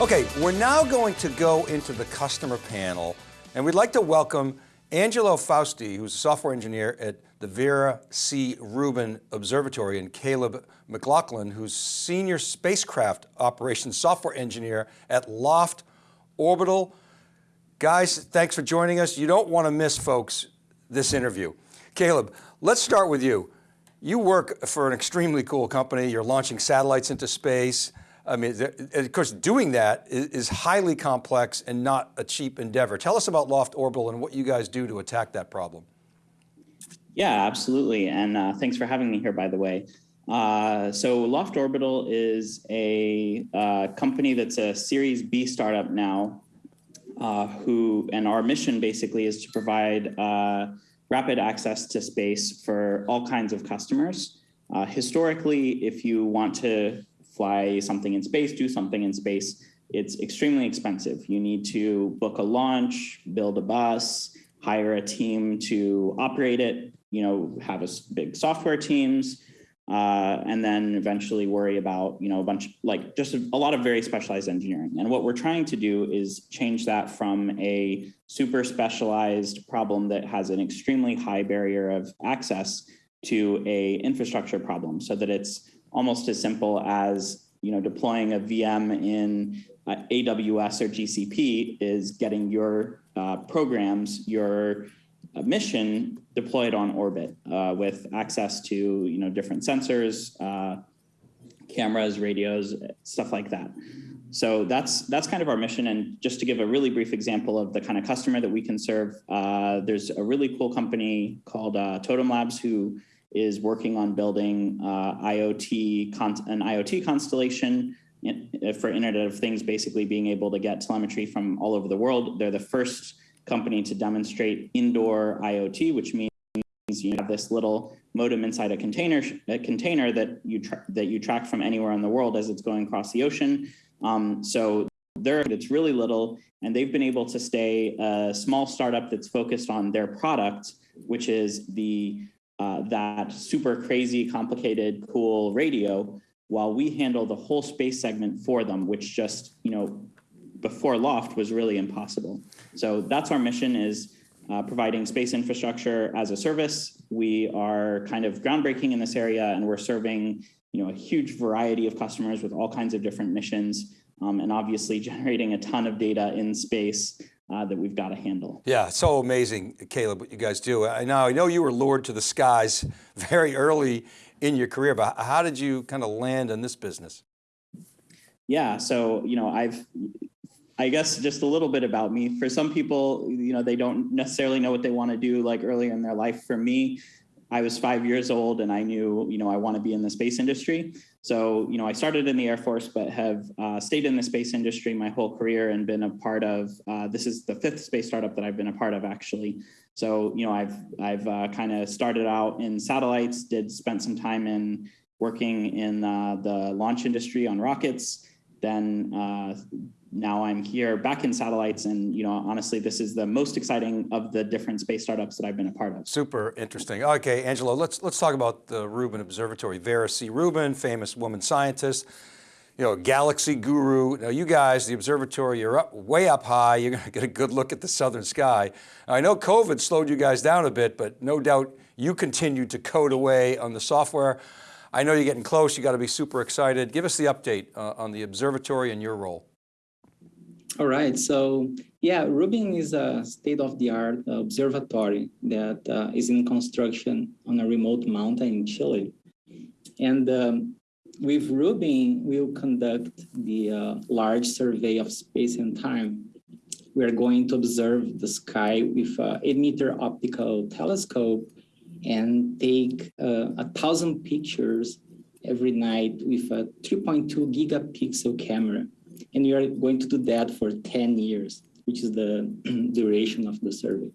Okay, we're now going to go into the customer panel and we'd like to welcome Angelo Fausti, who's a software engineer at the Vera C. Rubin Observatory and Caleb McLaughlin, who's senior spacecraft operations software engineer at Loft Orbital. Guys, thanks for joining us. You don't want to miss, folks, this interview. Caleb, let's start with you. You work for an extremely cool company. You're launching satellites into space. I mean, of course, doing that is highly complex and not a cheap endeavor. Tell us about Loft Orbital and what you guys do to attack that problem. Yeah, absolutely. And uh, thanks for having me here, by the way. Uh, so Loft Orbital is a uh, company that's a Series B startup now, uh, who, and our mission basically is to provide uh, rapid access to space for all kinds of customers. Uh, historically, if you want to fly something in space, do something in space, it's extremely expensive. You need to book a launch, build a bus, hire a team to operate it, you know, have a big software teams, uh, and then eventually worry about, you know, a bunch, like just a, a, lot of very specialized engineering. And what we're trying to do is change that from a super specialized problem that has an extremely high barrier of access to a infrastructure problem so that it's almost as simple as you know deploying a VM in uh, AWS or GCP is getting your uh, programs, your uh, mission deployed on orbit uh, with access to you know different sensors, uh, cameras, radios, stuff like that. So that's that's kind of our mission. And just to give a really brief example of the kind of customer that we can serve, uh, there's a really cool company called Totum Labs who is working on building uh, IoT an IoT constellation uh, for Internet of Things, basically being able to get telemetry from all over the world. They're the first company to demonstrate indoor IoT, which means you have this little modem inside a container a container that you that you track from anywhere in the world as it's going across the ocean. Um, so there, it's really little, and they've been able to stay a small startup that's focused on their product, which is the uh, that super crazy, complicated, cool radio while we handle the whole space segment for them, which just, you know, before Loft was really impossible. So that's our mission is uh, providing space infrastructure as a service. We are kind of groundbreaking in this area and we're serving, you know, a huge variety of customers with all kinds of different missions um, and obviously generating a ton of data in space uh, that we've got to handle. Yeah, so amazing, Caleb, what you guys do. I know, I know you were lured to the skies very early in your career, but how did you kind of land in this business? Yeah, so, you know, I've, I guess just a little bit about me. For some people, you know, they don't necessarily know what they want to do like earlier in their life. For me, I was five years old and I knew, you know, I want to be in the space industry. So, you know, I started in the Air Force, but have uh, stayed in the space industry my whole career and been a part of, uh, this is the fifth space startup that I've been a part of actually. So, you know, I've, I've uh, kind of started out in satellites, did spent some time in working in uh, the launch industry on rockets, then uh, now I'm here back in satellites and you know honestly this is the most exciting of the different space startups that I've been a part of. Super interesting. Okay, Angelo, let's let's talk about the Rubin Observatory. Vera C. Rubin, famous woman scientist, you know, galaxy guru. Now you guys, the observatory, you're up way up high. You're going to get a good look at the southern sky. I know COVID slowed you guys down a bit, but no doubt you continued to code away on the software. I know you're getting close. You got to be super excited. Give us the update uh, on the observatory and your role. All right, so yeah, Rubin is a state-of-the-art observatory that uh, is in construction on a remote mountain in Chile. And um, with Rubin, we'll conduct the uh, large survey of space and time. We are going to observe the sky with a 8 meter optical telescope and take uh, a thousand pictures every night with a 3.2 gigapixel camera. And we are going to do that for 10 years, which is the duration of the survey.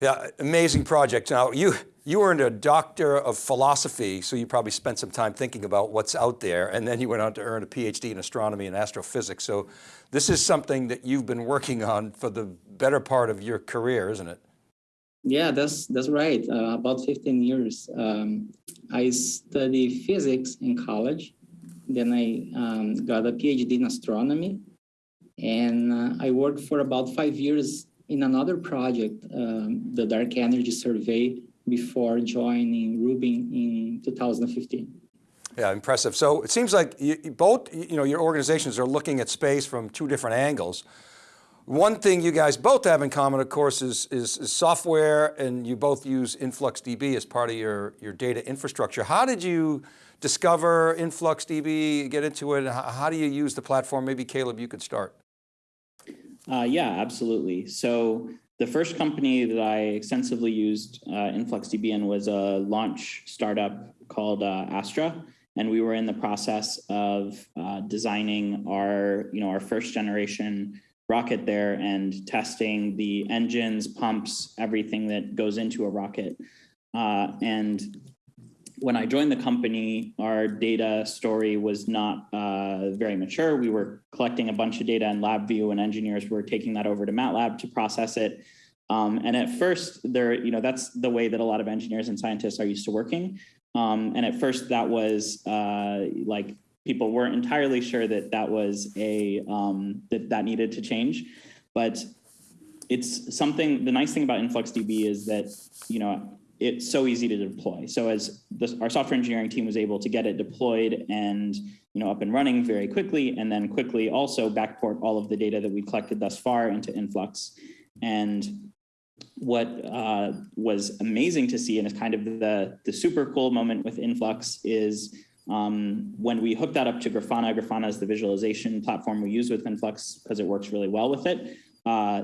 Yeah, amazing project. Now you, you earned a doctor of philosophy, so you probably spent some time thinking about what's out there, and then you went on to earn a PhD in astronomy and astrophysics. So this is something that you've been working on for the better part of your career, isn't it? Yeah, that's that's right. Uh, about 15 years. Um, I studied physics in college, then I um, got a PhD in astronomy. And uh, I worked for about five years in another project, um, the Dark Energy Survey, before joining Rubin in 2015. Yeah, impressive. So it seems like you, both, you know, your organizations are looking at space from two different angles. One thing you guys both have in common, of course, is, is, is, software and you both use InfluxDB as part of your, your data infrastructure. How did you discover InfluxDB, get into it? How, do you use the platform? Maybe Caleb, you could start. Uh, yeah, absolutely. So the first company that I extensively used uh, InfluxDB in was a launch startup called uh, Astra. And we were in the process of uh, designing our, you know, our first generation rocket there and testing the engines, pumps, everything that goes into a rocket. Uh, and when I joined the company, our data story was not uh, very mature. We were collecting a bunch of data in LabVIEW and engineers were taking that over to MATLAB to process it. Um, and at first there, you know, that's the way that a lot of engineers and scientists are used to working. Um, and at first that was uh, like people weren't entirely sure that that was a, um, that that needed to change. But it's something, the nice thing about InfluxDB is that, you know, it's so easy to deploy. So as our software engineering team was able to get it deployed and you know up and running very quickly, and then quickly also backport all of the data that we collected thus far into Influx. And what uh, was amazing to see and is kind of the, the super cool moment with Influx is um, when we hooked that up to Grafana, Grafana is the visualization platform we use with Influx because it works really well with it. Uh,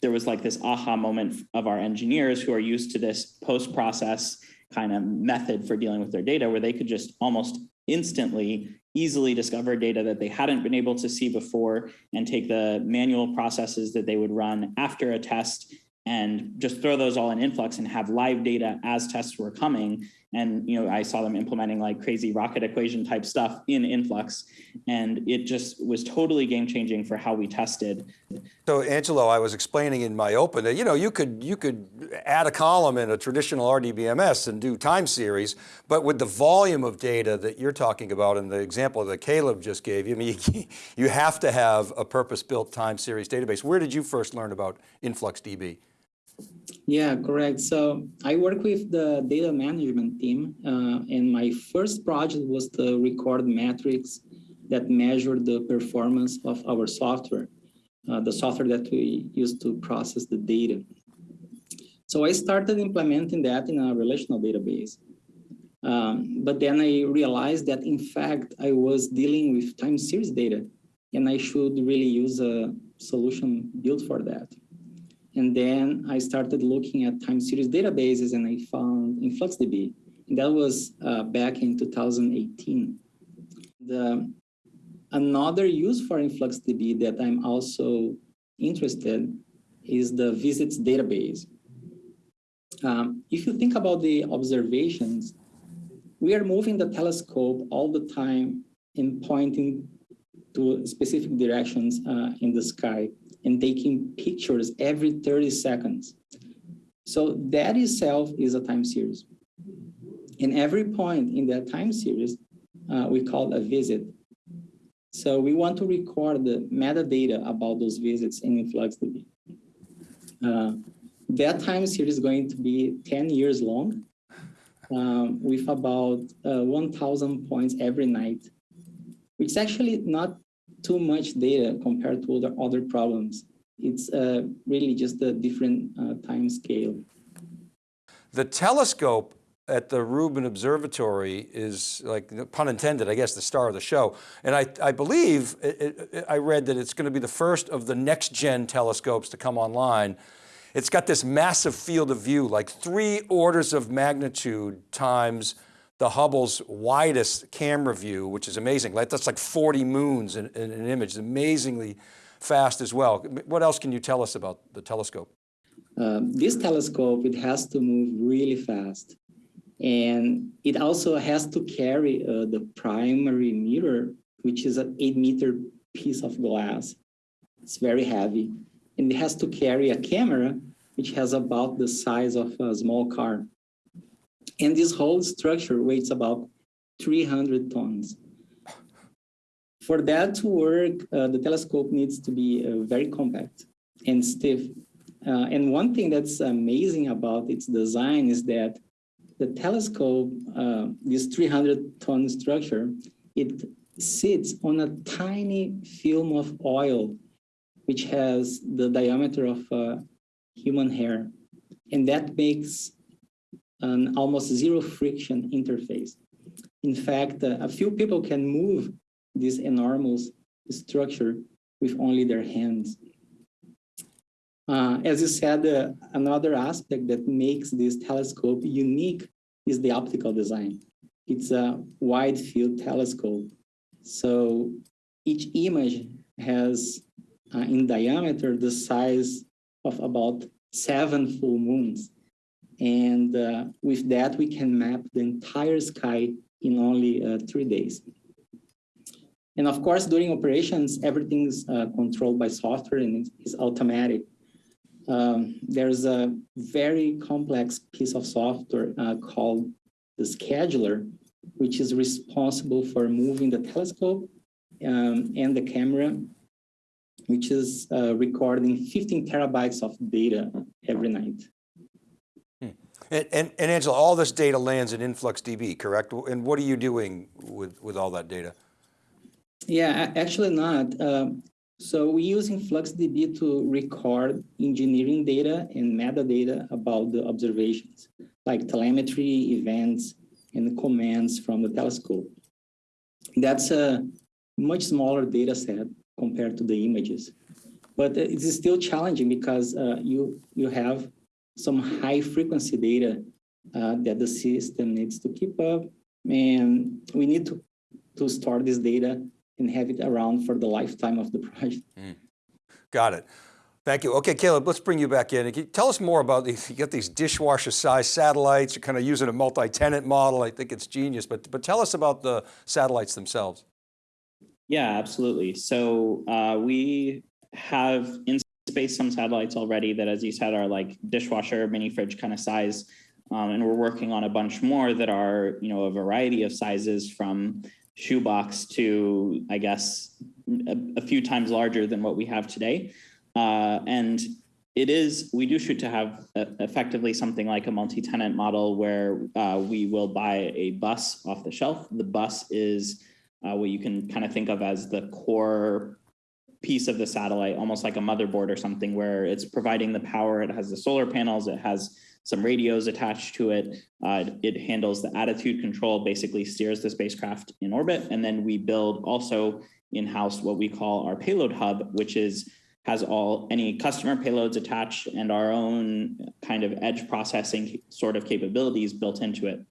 there was like this aha moment of our engineers who are used to this post-process kind of method for dealing with their data where they could just almost instantly easily discover data that they hadn't been able to see before and take the manual processes that they would run after a test and just throw those all in influx and have live data as tests were coming and you know i saw them implementing like crazy rocket equation type stuff in influx. And it just was totally game changing for how we tested. So angelo i was explaining in my open that you know you could you could add a column in a traditional rdbms and do time series but with the volume of data that you're talking about in the example that caleb just gave you I mean, you have to have a purpose built time series database. Where did you first learn about influxdb yeah, correct. So I work with the data management team, uh, and my first project was to record metrics that measure the performance of our software, uh, the software that we use to process the data. So I started implementing that in a relational database. Um, but then I realized that in fact, I was dealing with time series data and I should really use a solution built for that. And then I started looking at time series databases and I found InfluxDB. And that was uh, back in 2018. The, another use for InfluxDB that I'm also interested is the visits database. Um, if you think about the observations, we are moving the telescope all the time and pointing to specific directions uh, in the sky and taking pictures every 30 seconds. So that itself is a time series. And every point in that time series, uh, we call a visit. So we want to record the metadata about those visits in InfluxDB. Uh, that time series is going to be 10 years long um, with about uh, 1,000 points every night, which is actually not too much data compared to other, other problems. It's uh, really just a different uh, time scale. The telescope at the Rubin Observatory is like, pun intended, I guess, the star of the show. And I, I believe, it, it, I read that it's going to be the first of the next gen telescopes to come online. It's got this massive field of view, like three orders of magnitude times the Hubble's widest camera view, which is amazing. That's like 40 moons in, in an image, amazingly fast as well. What else can you tell us about the telescope? Um, this telescope, it has to move really fast. And it also has to carry uh, the primary mirror, which is an eight meter piece of glass. It's very heavy. And it has to carry a camera, which has about the size of a small car. And this whole structure weighs about 300 tons. for that to work, uh, the telescope needs to be uh, very compact and stiff. Uh, and one thing that's amazing about its design is that the telescope, uh, this 300 ton structure, it sits on a tiny film of oil, which has the diameter of uh, human hair. And that makes an almost zero friction interface. In fact, uh, a few people can move this enormous structure with only their hands. Uh, as you said, uh, another aspect that makes this telescope unique is the optical design. It's a wide field telescope. So each image has uh, in diameter the size of about seven full moons. And uh, with that, we can map the entire sky in only uh, three days. And of course, during operations, everything's uh, controlled by software and it's automatic. Um, there's a very complex piece of software uh, called the scheduler, which is responsible for moving the telescope um, and the camera, which is uh, recording 15 terabytes of data every night. And, and, and, Angelo, all this data lands in InfluxDB, correct? And what are you doing with, with all that data? Yeah, actually not. Um, so we use InfluxDB to record engineering data and metadata about the observations, like telemetry, events, and commands from the telescope. That's a much smaller data set compared to the images. But it is still challenging because uh, you, you have some high frequency data uh, that the system needs to keep up. And we need to, to store this data and have it around for the lifetime of the project. Mm. Got it. Thank you. Okay, Caleb, let's bring you back in. You Tell us more about these, you got these dishwasher size satellites, you're kind of using a multi-tenant model. I think it's genius, but, but tell us about the satellites themselves. Yeah, absolutely. So uh, we have in space some satellites already that, as you said, are like dishwasher, mini fridge kind of size. Um, and we're working on a bunch more that are, you know, a variety of sizes from shoebox to, I guess, a, a few times larger than what we have today. Uh, and it is, we do shoot to have uh, effectively something like a multi-tenant model where uh, we will buy a bus off the shelf. The bus is uh, what you can kind of think of as the core piece of the satellite, almost like a motherboard or something where it's providing the power, it has the solar panels, it has some radios attached to it. Uh, it handles the attitude control, basically steers the spacecraft in orbit. And then we build also in-house what we call our payload hub, which is has all any customer payloads attached and our own kind of edge processing sort of capabilities built into it.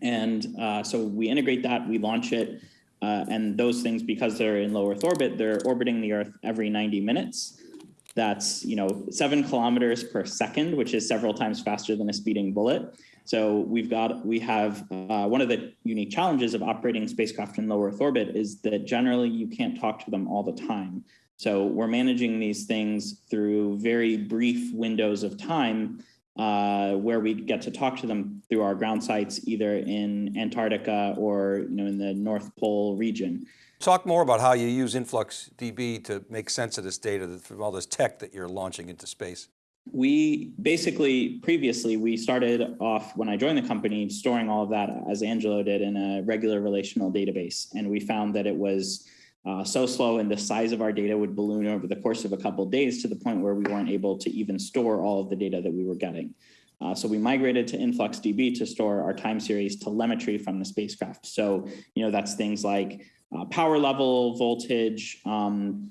And uh, so we integrate that, we launch it, uh, and those things, because they're in low Earth orbit, they're orbiting the Earth every 90 minutes. That's, you know, seven kilometers per second, which is several times faster than a speeding bullet. So we've got, we have, uh, one of the unique challenges of operating spacecraft in low Earth orbit is that generally you can't talk to them all the time. So we're managing these things through very brief windows of time uh, where we get to talk to them through our ground sites, either in Antarctica or you know in the North Pole region. Talk more about how you use InfluxDB to make sense of this data from all this tech that you're launching into space. We basically, previously, we started off when I joined the company, storing all of that as Angelo did in a regular relational database. And we found that it was uh, so slow and the size of our data would balloon over the course of a couple of days to the point where we weren't able to even store all of the data that we were getting. Uh, so we migrated to InfluxDB to store our time series telemetry from the spacecraft. So, you know, that's things like uh, power level, voltage, um,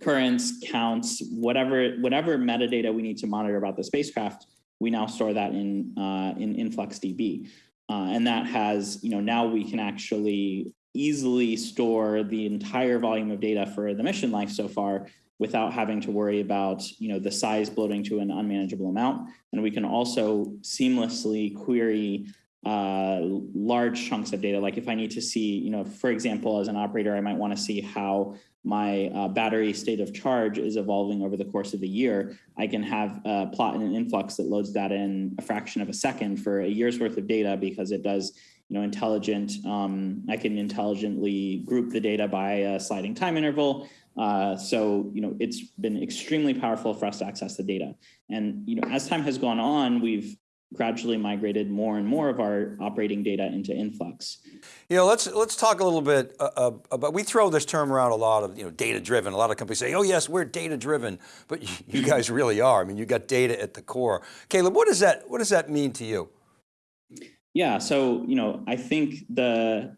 currents, counts, whatever, whatever metadata we need to monitor about the spacecraft, we now store that in, uh, in InfluxDB. Uh, and that has, you know, now we can actually easily store the entire volume of data for the mission life so far without having to worry about you know the size bloating to an unmanageable amount. And we can also seamlessly query uh, large chunks of data. Like if i need to see you know for example as an operator i might want to see how my uh, battery state of charge is evolving over the course of the year, I can have a plot in an influx that loads that in a fraction of a second for a year's worth of data because it does you know, intelligent, um, I can intelligently group the data by a sliding time interval. Uh, so, you know, it's been extremely powerful for us to access the data. And, you know, as time has gone on, we've gradually migrated more and more of our operating data into Influx. You know, let's let's talk a little bit uh, uh about. We throw this term around a lot of you know data driven. A lot of companies say, "Oh yes, we're data driven," but you guys really are. I mean, you got data at the core. Caleb, what does that what does that mean to you? Yeah, so you know, I think the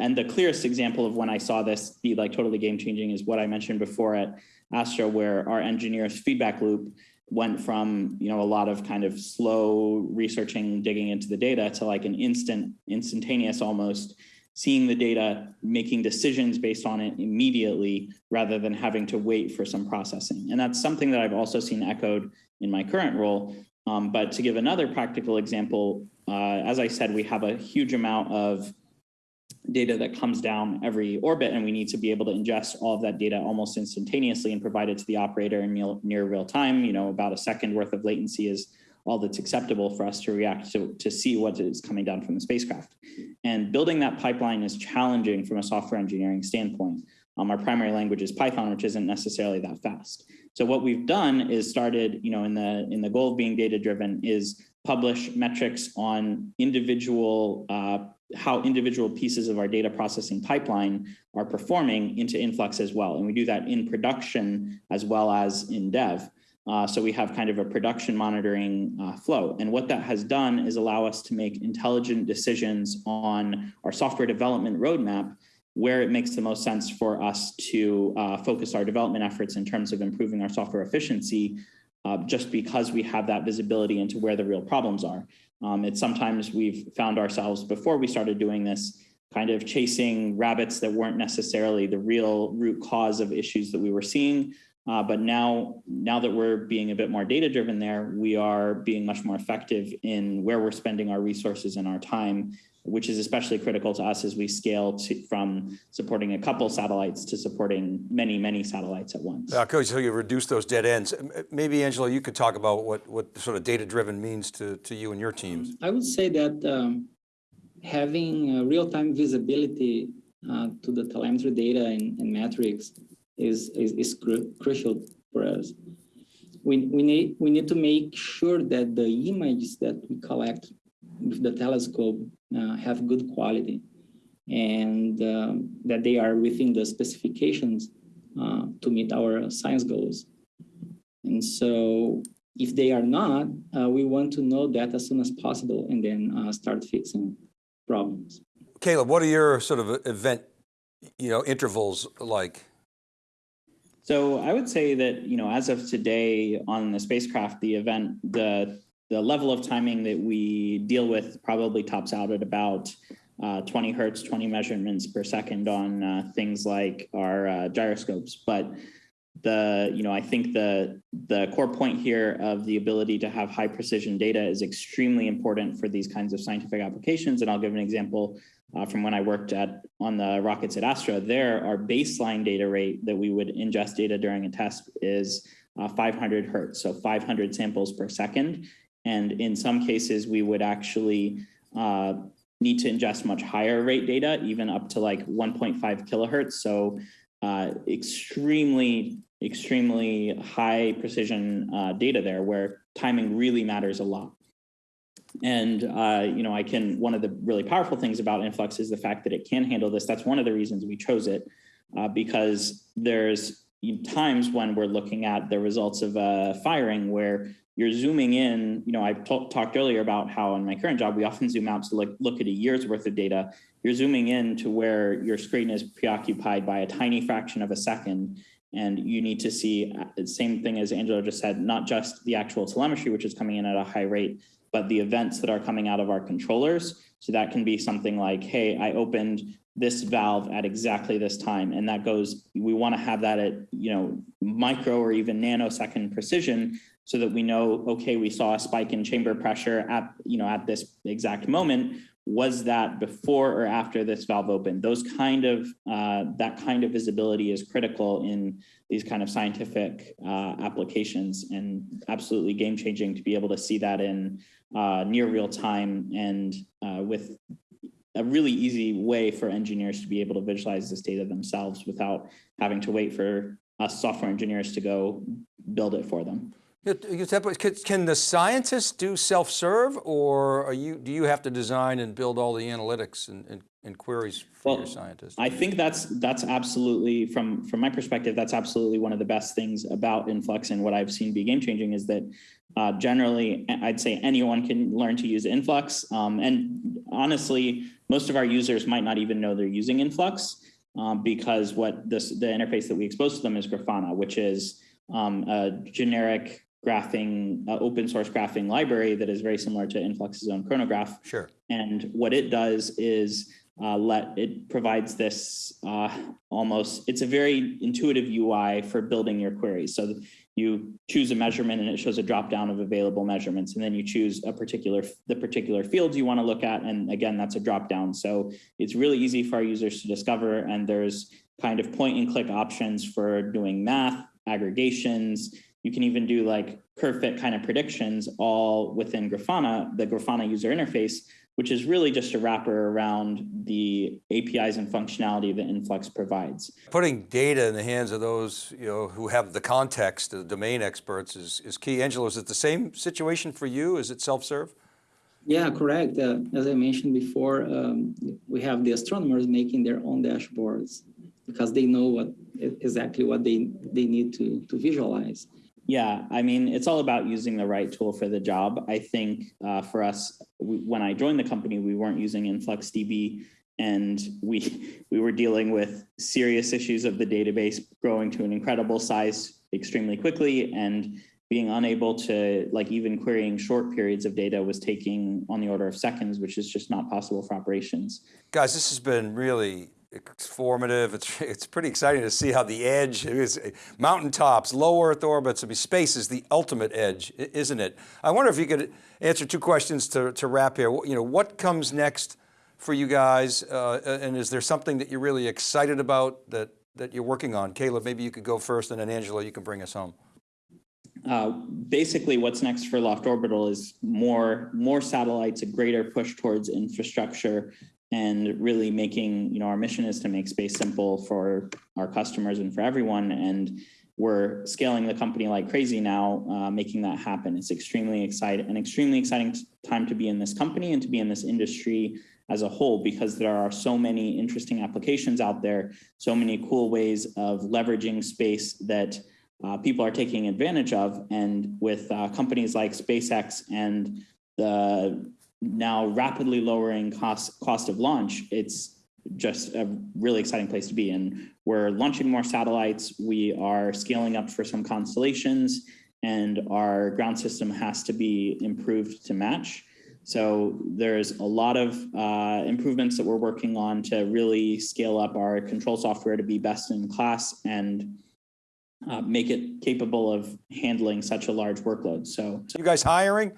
and the clearest example of when I saw this be like totally game changing is what I mentioned before at Astra, where our engineers feedback loop went from you know a lot of kind of slow researching digging into the data to like an instant instantaneous almost seeing the data making decisions based on it immediately rather than having to wait for some processing. And that's something that i've also seen echoed in my current role. Um, but to give another practical example uh, as i said we have a huge amount of data that comes down every orbit and we need to be able to ingest all of that data almost instantaneously and provide it to the operator in near real time. You know, about a second worth of latency is all that's acceptable for us to react to, to see what is coming down from the spacecraft. And building that pipeline is challenging from a software engineering standpoint. Um, our primary language is Python, which isn't necessarily that fast. So what we've done is started, you know, in the in the goal of being data driven is publish metrics on individual uh, how individual pieces of our data processing pipeline are performing into Influx as well. And we do that in production as well as in dev. Uh, so we have kind of a production monitoring uh, flow. And what that has done is allow us to make intelligent decisions on our software development roadmap where it makes the most sense for us to uh, focus our development efforts in terms of improving our software efficiency, uh, just because we have that visibility into where the real problems are. Um, it's sometimes we've found ourselves before we started doing this kind of chasing rabbits that weren't necessarily the real root cause of issues that we were seeing. Uh, but now, now that we're being a bit more data driven there, we are being much more effective in where we're spending our resources and our time which is especially critical to us as we scale to, from supporting a couple satellites to supporting many, many satellites at once. Uh, Coach, so you reduce those dead ends. Maybe Angelo, you could talk about what, what sort of data-driven means to, to you and your teams. I would say that um, having real-time visibility uh, to the telemetry data and, and metrics is, is, is cru crucial for us. We, we, need, we need to make sure that the images that we collect with the telescope uh, have good quality and um, that they are within the specifications uh, to meet our science goals. And so if they are not, uh, we want to know that as soon as possible and then uh, start fixing problems. Caleb, what are your sort of event, you know, intervals like? So I would say that, you know, as of today on the spacecraft, the event, the the level of timing that we deal with probably tops out at about uh, 20 hertz, 20 measurements per second on uh, things like our uh, gyroscopes. But the, you know, I think the, the core point here of the ability to have high precision data is extremely important for these kinds of scientific applications. And I'll give an example uh, from when I worked at on the rockets at Astra. There, our baseline data rate that we would ingest data during a test is uh, 500 hertz, so 500 samples per second. And in some cases, we would actually uh, need to ingest much higher rate data, even up to like 1.5 kilohertz. So uh, extremely, extremely high precision uh, data there where timing really matters a lot. And, uh, you know, I can, one of the really powerful things about Influx is the fact that it can handle this. That's one of the reasons we chose it uh, because there's times when we're looking at the results of a firing where you're zooming in, you know, I talked earlier about how in my current job, we often zoom out to look, look at a year's worth of data. You're zooming in to where your screen is preoccupied by a tiny fraction of a second. And you need to see the uh, same thing as Angelo just said, not just the actual telemetry, which is coming in at a high rate, but the events that are coming out of our controllers. So that can be something like, hey, I opened this valve at exactly this time. And that goes, we want to have that at, you know, micro or even nanosecond precision so that we know, okay, we saw a spike in chamber pressure at, you know, at this exact moment. was that before or after this valve opened? Those kind of, uh, that kind of visibility is critical in these kind of scientific uh, applications and absolutely game changing to be able to see that in uh, near real time and uh, with a really easy way for engineers to be able to visualize this data themselves without having to wait for us software engineers to go build it for them. Can the scientists do self-serve or are you, do you have to design and build all the analytics and, and, and queries for Well, your scientists? I think that's that's absolutely from from my perspective, that's absolutely one of the best things about Influx and what I've seen be game changing is that uh, generally I'd say anyone can learn to use Influx. Um, and honestly, most of our users might not even know they're using Influx um, because what this the interface that we expose to them is Grafana, which is um, a generic graphing, uh, open source graphing library that is very similar to Influx's own Chronograf. Sure. And what it does is uh, let it provides this uh, almost, it's a very intuitive UI for building your queries. So you choose a measurement and it shows a drop down of available measurements. And then you choose a particular, the particular fields you want to look at. And again, that's a drop down. So it's really easy for our users to discover. And there's kind of point and click options for doing math, aggregations. You can even do like curve fit kind of predictions all within Grafana, the Grafana user interface, which is really just a wrapper around the APIs and functionality that Influx provides. Putting data in the hands of those you know, who have the context, the domain experts is, is key. Angelo, is it the same situation for you? Is it self-serve? Yeah, correct. Uh, as I mentioned before, um, we have the astronomers making their own dashboards because they know what exactly what they, they need to, to visualize. Yeah, I mean, it's all about using the right tool for the job. I think uh, for us, we, when I joined the company, we weren't using InfluxDB and we we were dealing with serious issues of the database growing to an incredible size extremely quickly and being unable to like even querying short periods of data was taking on the order of seconds, which is just not possible for operations. Guys, this has been really formative. It's, it's pretty exciting to see how the edge is mountaintops, low Earth orbits. I mean, space is the ultimate edge, isn't it? I wonder if you could answer two questions to, to wrap here. You know, what comes next for you guys? Uh, and is there something that you're really excited about that, that you're working on? Caleb, maybe you could go first and then Angelo, you can bring us home. Uh, basically what's next for Loft Orbital is more more satellites, a greater push towards infrastructure and really making, you know, our mission is to make space simple for our customers and for everyone. And we're scaling the company like crazy now, uh, making that happen. It's extremely exciting, an extremely exciting time to be in this company and to be in this industry as a whole, because there are so many interesting applications out there, so many cool ways of leveraging space that uh, people are taking advantage of. And with uh, companies like SpaceX and the now rapidly lowering cost cost of launch, it's just a really exciting place to be. And we're launching more satellites. We are scaling up for some constellations and our ground system has to be improved to match. So there's a lot of uh, improvements that we're working on to really scale up our control software to be best in class and uh, make it capable of handling such a large workload. So, you guys hiring?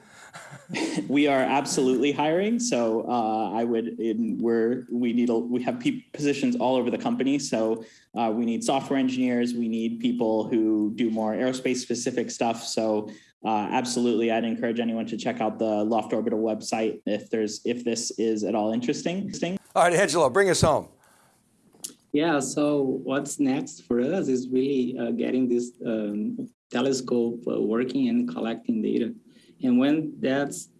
we are absolutely hiring. So uh, I would, in, we're, we need, a, we have positions all over the company. So uh, we need software engineers. We need people who do more aerospace specific stuff. So uh, absolutely, I'd encourage anyone to check out the Loft Orbital website if there's, if this is at all interesting. All right, Angelo, bring us home. Yeah, so what's next for us is really uh, getting this um, telescope uh, working and collecting data. And when that's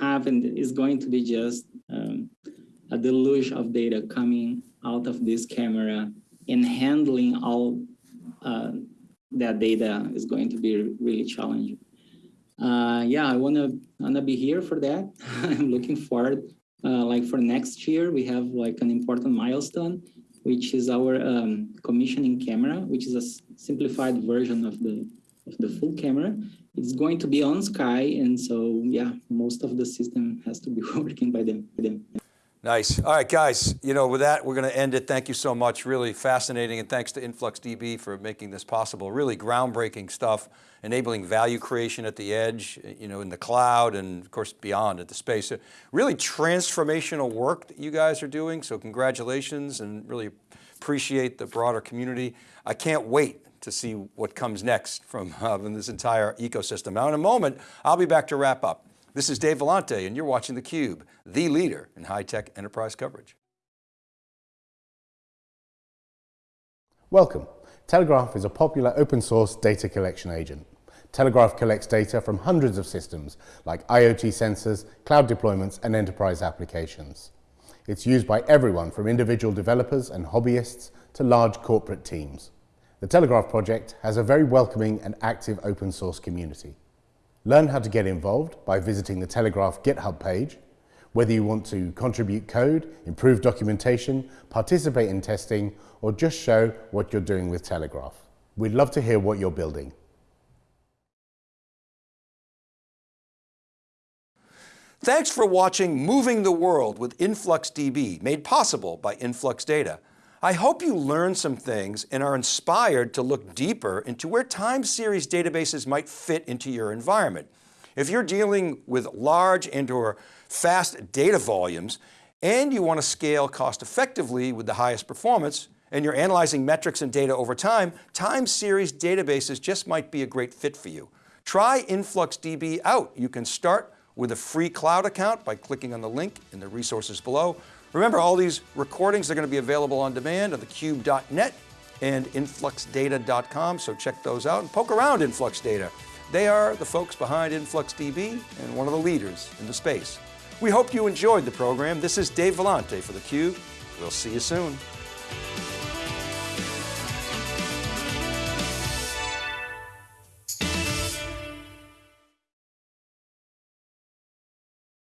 happened, it's going to be just um, a deluge of data coming out of this camera and handling all uh, that data is going to be really challenging. Uh, yeah, I wanna wanna be here for that. I'm looking forward. Uh, like for next year, we have like an important milestone, which is our um, commissioning camera, which is a simplified version of the of the full camera. It's going to be on Sky, and so yeah, most of the system has to be working by them. By them. Nice. All right, guys, you know, with that, we're going to end it. Thank you so much. Really fascinating. And thanks to InfluxDB for making this possible. Really groundbreaking stuff, enabling value creation at the edge, you know, in the cloud and of course beyond at the space. Really transformational work that you guys are doing. So congratulations and really appreciate the broader community. I can't wait to see what comes next from, uh, from this entire ecosystem. Now in a moment, I'll be back to wrap up. This is Dave Vellante and you're watching theCUBE, the leader in high-tech enterprise coverage. Welcome. Telegraf is a popular open source data collection agent. Telegraf collects data from hundreds of systems like IoT sensors, cloud deployments and enterprise applications. It's used by everyone from individual developers and hobbyists to large corporate teams. The Telegraf project has a very welcoming and active open source community. Learn how to get involved by visiting the Telegraf GitHub page. Whether you want to contribute code, improve documentation, participate in testing, or just show what you're doing with Telegraf. We'd love to hear what you're building. Thanks for watching Moving the World with InfluxDB, made possible by Influx Data. I hope you learned some things and are inspired to look deeper into where time series databases might fit into your environment. If you're dealing with large and or fast data volumes and you want to scale cost effectively with the highest performance and you're analyzing metrics and data over time, time series databases just might be a great fit for you. Try InfluxDB out. You can start with a free cloud account by clicking on the link in the resources below Remember, all these recordings are going to be available on demand on thecube.net and influxdata.com, so check those out and poke around Influx Data. They are the folks behind InfluxDB and one of the leaders in the space. We hope you enjoyed the program. This is Dave Vellante for theCUBE. We'll see you soon.